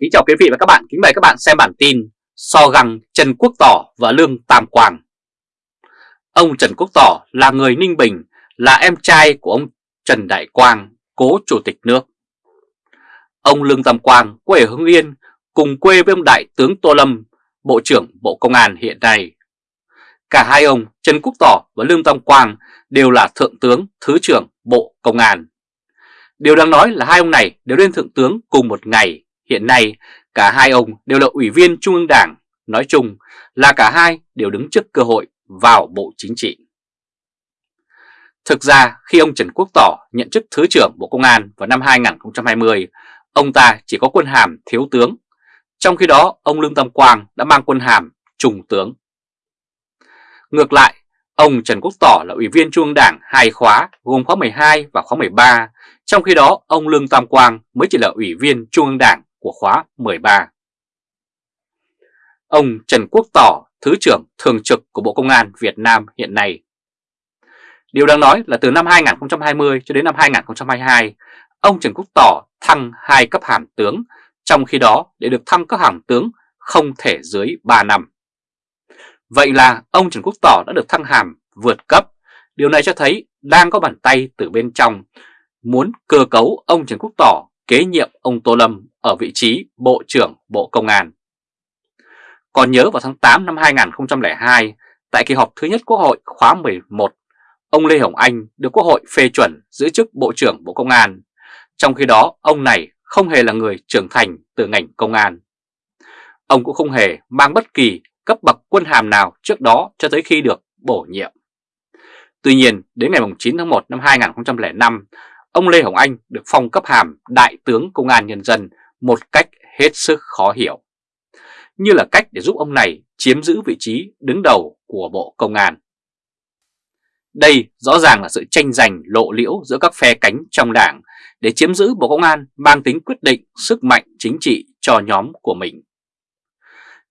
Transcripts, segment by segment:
Kính chào quý vị và các bạn, kính mời các bạn xem bản tin So găng Trần Quốc Tỏ và Lương Tam Quang. Ông Trần Quốc Tỏ là người Ninh Bình, là em trai của ông Trần Đại Quang, cố chủ tịch nước. Ông Lương Tam Quang quê ở Hưng Yên, cùng quê với ông Đại tướng Tô Lâm, Bộ trưởng Bộ Công an hiện nay. Cả hai ông Trần Quốc Tỏ và Lương Tam Quang đều là Thượng tướng, Thứ trưởng Bộ Công an. Điều đáng nói là hai ông này đều lên Thượng tướng cùng một ngày. Hiện nay, cả hai ông đều là ủy viên Trung ương Đảng, nói chung là cả hai đều đứng trước cơ hội vào Bộ Chính trị. Thực ra, khi ông Trần Quốc Tỏ nhận chức Thứ trưởng Bộ Công an vào năm 2020, ông ta chỉ có quân hàm thiếu tướng, trong khi đó ông Lương Tâm Quang đã mang quân hàm trung tướng. Ngược lại, ông Trần Quốc Tỏ là ủy viên Trung ương Đảng hai khóa gồm khóa 12 và khóa 13, trong khi đó ông Lương Tam Quang mới chỉ là ủy viên Trung ương Đảng của khóa 13. Ông Trần Quốc Tỏ, Thứ trưởng Thường trực của Bộ Công an Việt Nam hiện nay. Điều đáng nói là từ năm 2020 cho đến năm 2022, ông Trần Quốc Tỏ thăng hai cấp hàm tướng, trong khi đó để được thăng cấp hàm tướng không thể dưới 3 năm. Vậy là ông Trần Quốc Tỏ đã được thăng hàm vượt cấp, điều này cho thấy đang có bàn tay từ bên trong muốn cơ cấu ông Trần Quốc Tỏ kế nhiệm ông Tô Lâm ở vị trí Bộ trưởng Bộ Công an. Còn nhớ vào tháng 8 năm 2002, tại kỳ họp thứ nhất Quốc hội khóa 11, ông Lê Hồng Anh được Quốc hội phê chuẩn giữ chức Bộ trưởng Bộ Công an. Trong khi đó, ông này không hề là người trưởng thành từ ngành công an. Ông cũng không hề mang bất kỳ cấp bậc quân hàm nào trước đó cho tới khi được bổ nhiệm. Tuy nhiên, đến ngày 9 tháng 1 năm 2005, ông Lê Hồng Anh được phong cấp hàm Đại tướng Công an Nhân dân một cách hết sức khó hiểu. Như là cách để giúp ông này chiếm giữ vị trí đứng đầu của Bộ Công an. Đây rõ ràng là sự tranh giành lộ liễu giữa các phe cánh trong đảng để chiếm giữ Bộ Công an mang tính quyết định sức mạnh chính trị cho nhóm của mình.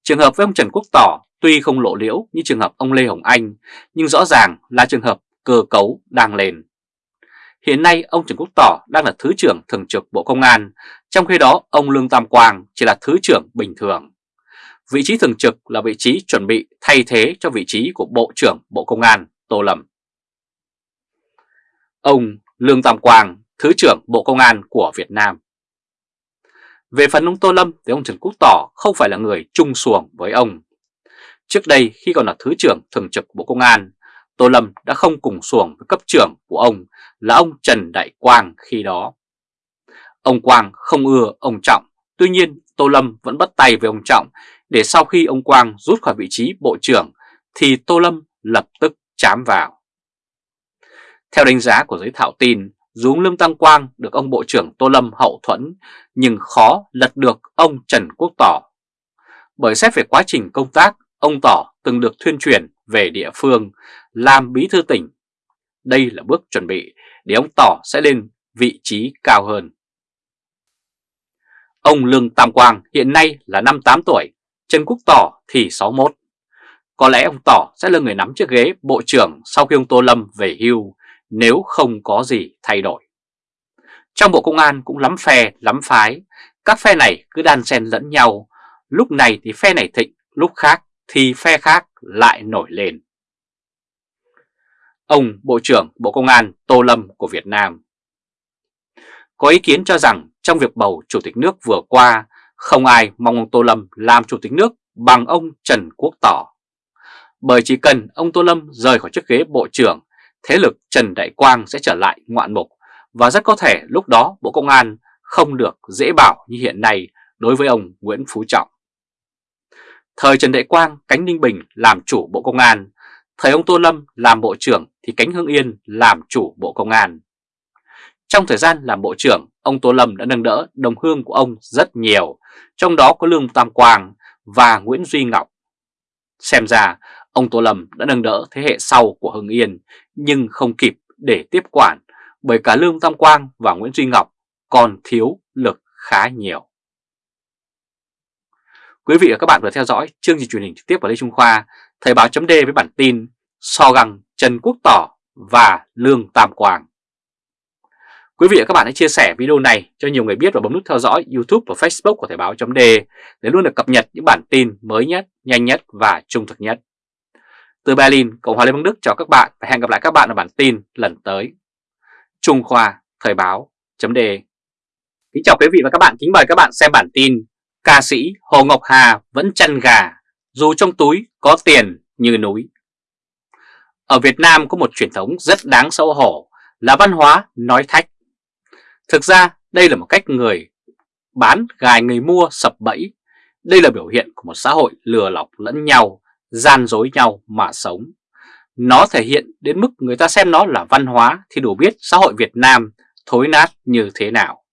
Trường hợp với ông Trần Quốc Tỏ tuy không lộ liễu như trường hợp ông Lê Hồng Anh, nhưng rõ ràng là trường hợp cơ cấu đang lên. Hiện nay ông Trần Quốc Tỏ đang là Thứ trưởng Thường trực Bộ Công an, trong khi đó ông Lương Tam Quang chỉ là Thứ trưởng bình thường. Vị trí thường trực là vị trí chuẩn bị thay thế cho vị trí của Bộ trưởng Bộ Công an Tô Lâm. Ông Lương Tam Quang, Thứ trưởng Bộ Công an của Việt Nam. Về phần ông Tô Lâm thì ông Trần Quốc Tỏ không phải là người chung xuồng với ông. Trước đây khi còn là Thứ trưởng Thường trực Bộ Công an, Tô Lâm đã không cùng xuồng với cấp trưởng của ông là ông Trần Đại Quang khi đó. Ông Quang không ưa ông Trọng, tuy nhiên Tô Lâm vẫn bắt tay với ông Trọng để sau khi ông Quang rút khỏi vị trí Bộ trưởng thì Tô Lâm lập tức chám vào. Theo đánh giá của giới thạo tin, dù Lương Tăng Quang được ông Bộ trưởng Tô Lâm hậu thuẫn nhưng khó lật được ông Trần Quốc Tỏ. Bởi xét về quá trình công tác, ông Tỏ từng được thuyên truyền về địa phương làm bí thư tỉnh. Đây là bước chuẩn bị để ông Tỏ sẽ lên vị trí cao hơn. Ông Lương Tam Quang hiện nay là 58 tuổi, Trần Quốc Tỏ thì 61. Có lẽ ông Tỏ sẽ là người nắm chiếc ghế Bộ trưởng sau khi ông Tô Lâm về hưu nếu không có gì thay đổi. Trong Bộ Công an cũng lắm phe, lắm phái, các phe này cứ đan xen lẫn nhau, lúc này thì phe này thịnh, lúc khác thì phe khác lại nổi lên. Ông Bộ trưởng Bộ Công an Tô Lâm của Việt Nam Có ý kiến cho rằng trong việc bầu Chủ tịch nước vừa qua, không ai mong ông Tô Lâm làm Chủ tịch nước bằng ông Trần Quốc Tỏ. Bởi chỉ cần ông Tô Lâm rời khỏi chiếc ghế Bộ trưởng, thế lực Trần Đại Quang sẽ trở lại ngoạn mục và rất có thể lúc đó Bộ Công an không được dễ bảo như hiện nay đối với ông Nguyễn Phú Trọng. Thời Trần Đại Quang, cánh Ninh Bình làm chủ Bộ Công an, thời ông Tô Lâm làm Bộ trưởng thì cánh Hưng Yên làm chủ Bộ Công an. Trong thời gian làm Bộ trưởng, ông Tô Lâm đã nâng đỡ đồng hương của ông rất nhiều, trong đó có Lương Tam Quang và Nguyễn Duy Ngọc. Xem ra, ông Tô Lâm đã nâng đỡ thế hệ sau của Hưng Yên, nhưng không kịp để tiếp quản bởi cả Lương Tam Quang và Nguyễn Duy Ngọc còn thiếu lực khá nhiều. Quý vị và các bạn vừa theo dõi chương trình truyền hình trực tiếp của Lê Trung Khoa, Thời báo chấm với bản tin So găng Trần Quốc Tỏ và Lương Tam Quang. Quý vị và các bạn hãy chia sẻ video này cho nhiều người biết và bấm nút theo dõi YouTube và Facebook của Thời báo .de để luôn được cập nhật những bản tin mới nhất, nhanh nhất và trung thực nhất. Từ Berlin, Cộng hòa Liên bang Đức chào các bạn và hẹn gặp lại các bạn ở bản tin lần tới. Trung Khoa Thời báo .de. Kính chào quý vị và các bạn, kính mời các bạn xem bản tin Ca sĩ Hồ Ngọc Hà vẫn chăn gà dù trong túi có tiền như núi. Ở Việt Nam có một truyền thống rất đáng xấu hổ là văn hóa nói thách. Thực ra đây là một cách người bán gài người mua sập bẫy. Đây là biểu hiện của một xã hội lừa lọc lẫn nhau, gian dối nhau mà sống. Nó thể hiện đến mức người ta xem nó là văn hóa thì đủ biết xã hội Việt Nam thối nát như thế nào.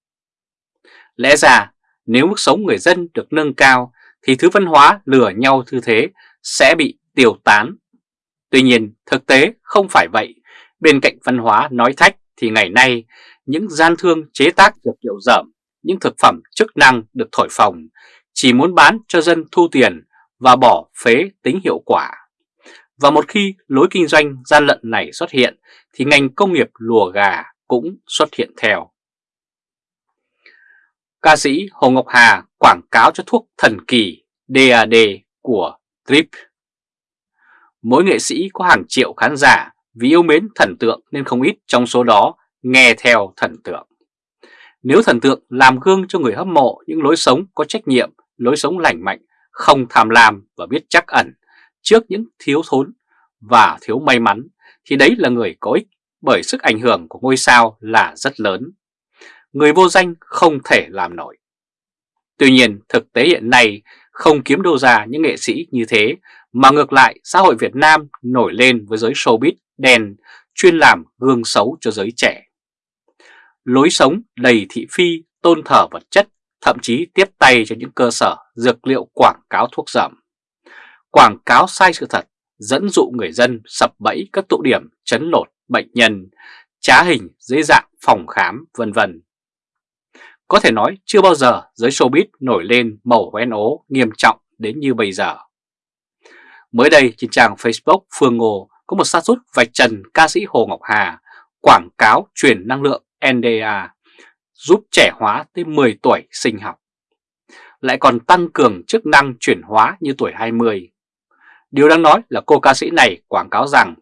Lẽ ra nếu mức sống người dân được nâng cao thì thứ văn hóa lừa nhau như thế sẽ bị tiêu tán. Tuy nhiên thực tế không phải vậy. Bên cạnh văn hóa nói thách thì ngày nay những gian thương chế tác dược liệu dởm, những thực phẩm chức năng được thổi phồng chỉ muốn bán cho dân thu tiền và bỏ phế tính hiệu quả. Và một khi lối kinh doanh gian lận này xuất hiện thì ngành công nghiệp lùa gà cũng xuất hiện theo. Ca sĩ Hồ Ngọc Hà quảng cáo cho thuốc thần kỳ DAD của trip Mỗi nghệ sĩ có hàng triệu khán giả vì yêu mến thần tượng nên không ít trong số đó nghe theo thần tượng. Nếu thần tượng làm gương cho người hâm mộ những lối sống có trách nhiệm, lối sống lành mạnh, không tham lam và biết chắc ẩn trước những thiếu thốn và thiếu may mắn thì đấy là người có ích bởi sức ảnh hưởng của ngôi sao là rất lớn. Người vô danh không thể làm nổi. Tuy nhiên thực tế hiện nay không kiếm đâu ra những nghệ sĩ như thế mà ngược lại xã hội Việt Nam nổi lên với giới showbiz đen chuyên làm gương xấu cho giới trẻ. Lối sống đầy thị phi, tôn thờ vật chất, thậm chí tiếp tay cho những cơ sở dược liệu quảng cáo thuốc giảm. Quảng cáo sai sự thật, dẫn dụ người dân sập bẫy các tụ điểm chấn lột bệnh nhân, trá hình dưới dạng phòng khám vân vân. Có thể nói chưa bao giờ giới showbiz nổi lên màu hoen ố nghiêm trọng đến như bây giờ. Mới đây trên trang Facebook Phương Ngô có một sát rút vạch trần ca sĩ Hồ Ngọc Hà quảng cáo truyền năng lượng NDA giúp trẻ hóa tới 10 tuổi sinh học. Lại còn tăng cường chức năng chuyển hóa như tuổi 20. Điều đáng nói là cô ca sĩ này quảng cáo rằng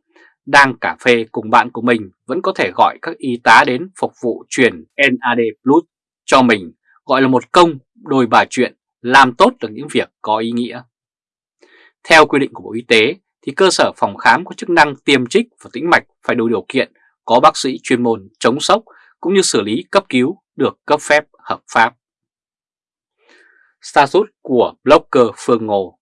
đang cà phê cùng bạn của mình vẫn có thể gọi các y tá đến phục vụ truyền NAD Plus cho mình gọi là một công đôi bà chuyện, làm tốt được những việc có ý nghĩa. Theo quy định của Bộ Y tế thì cơ sở phòng khám có chức năng tiêm trích và tĩnh mạch phải đủ điều kiện có bác sĩ chuyên môn chống sốc cũng như xử lý cấp cứu được cấp phép hợp pháp. Status của blogger Phương Ngô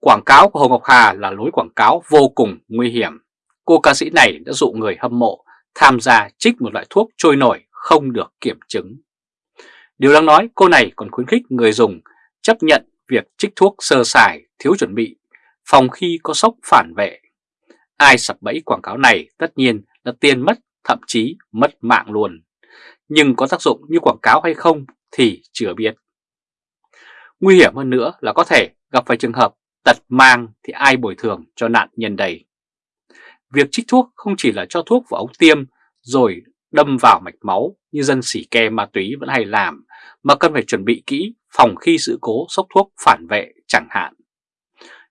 Quảng cáo của Hồ Ngọc Hà là lối quảng cáo vô cùng nguy hiểm. Cô ca sĩ này đã dụ người hâm mộ tham gia trích một loại thuốc trôi nổi không được kiểm chứng. Điều đáng nói cô này còn khuyến khích người dùng chấp nhận việc trích thuốc sơ sài, thiếu chuẩn bị, phòng khi có sốc phản vệ. Ai sập bẫy quảng cáo này tất nhiên là tiền mất, thậm chí mất mạng luôn. Nhưng có tác dụng như quảng cáo hay không thì chưa biết. Nguy hiểm hơn nữa là có thể gặp phải trường hợp tật mang thì ai bồi thường cho nạn nhân đầy. Việc trích thuốc không chỉ là cho thuốc vào ống tiêm rồi đâm vào mạch máu như dân xỉ ke ma túy vẫn hay làm, mà cần phải chuẩn bị kỹ phòng khi sự cố sốc thuốc phản vệ chẳng hạn.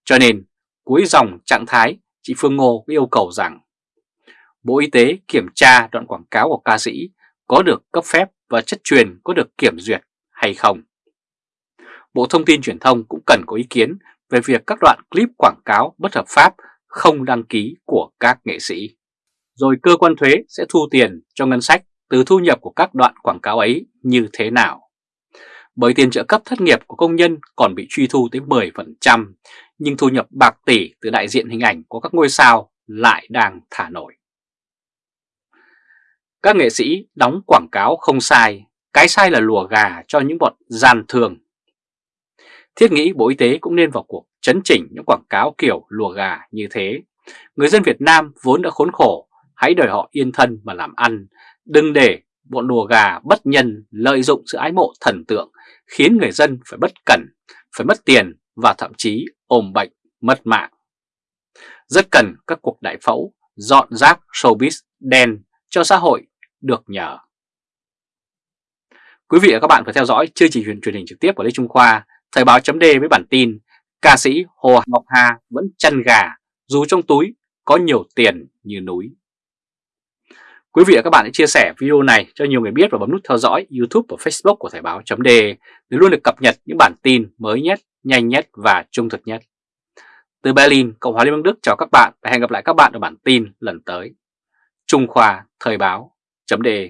Cho nên, cuối dòng trạng thái, chị Phương Ngô yêu cầu rằng Bộ Y tế kiểm tra đoạn quảng cáo của ca sĩ có được cấp phép và chất truyền có được kiểm duyệt hay không. Bộ Thông tin Truyền thông cũng cần có ý kiến về việc các đoạn clip quảng cáo bất hợp pháp không đăng ký của các nghệ sĩ rồi cơ quan thuế sẽ thu tiền cho ngân sách từ thu nhập của các đoạn quảng cáo ấy như thế nào. Bởi tiền trợ cấp thất nghiệp của công nhân còn bị truy thu tới 10%, nhưng thu nhập bạc tỷ từ đại diện hình ảnh của các ngôi sao lại đang thả nổi. Các nghệ sĩ đóng quảng cáo không sai, cái sai là lùa gà cho những bọn gian thường. Thiết nghĩ Bộ Y tế cũng nên vào cuộc chấn chỉnh những quảng cáo kiểu lùa gà như thế. Người dân Việt Nam vốn đã khốn khổ hãy đòi họ yên thân mà làm ăn, đừng để bọn đùa gà bất nhân lợi dụng sự ái mộ thần tượng khiến người dân phải bất cẩn, phải mất tiền và thậm chí ôm bệnh, mất mạng. Rất cần các cuộc đại phẫu dọn rác showbiz đen cho xã hội được nhờ. Quý vị và các bạn phải theo dõi chương trình truyền hình trực tiếp của Lê Trung Khoa, Thời báo chấm với bản tin Ca sĩ Hồ Ngọc Hà vẫn chăn gà dù trong túi có nhiều tiền như núi. Quý vị và các bạn hãy chia sẻ video này cho nhiều người biết và bấm nút theo dõi YouTube và Facebook của Thời báo .de để luôn được cập nhật những bản tin mới nhất, nhanh nhất và trung thực nhất. Từ Berlin, Cộng hòa Liên bang Đức chào các bạn và hẹn gặp lại các bạn ở bản tin lần tới. Trung Khoa Thời báo .de